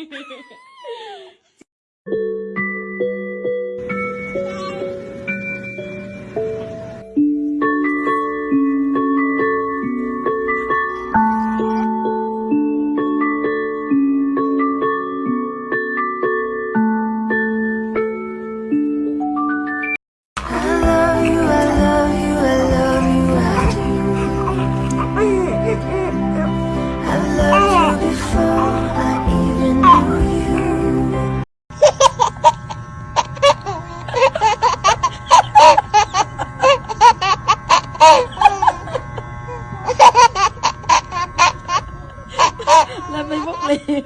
Yeah. Là 福利